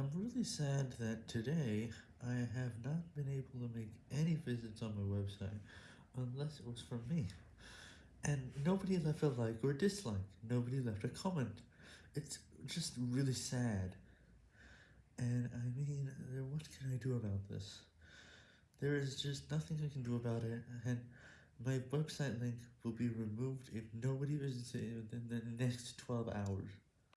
I'm really sad that today I have not been able to make any visits on my website unless it was from me. And nobody left a like or dislike, nobody left a comment. It's just really sad. And I mean, what can I do about this? There is just nothing I can do about it, and my website link will be removed if nobody visits it within the next 12 hours.